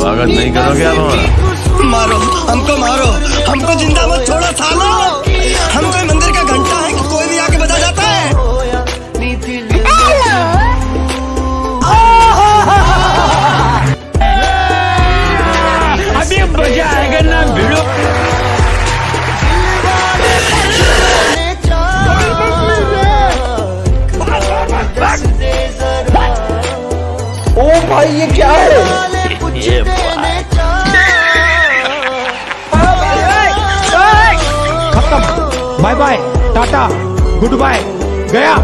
स्वागत नहीं करोगे आप हमारा? मारो हमको मारो। हमको ज़िंदा मत छोड़ो सालो। हम कोई मंदिर का घंटा है कि कोई भी आके बजा जाता है? अभी मज़ा आएगा ना भिड़ो। ओ भाई ये क्या है? खत्म bye bye tata good bye गया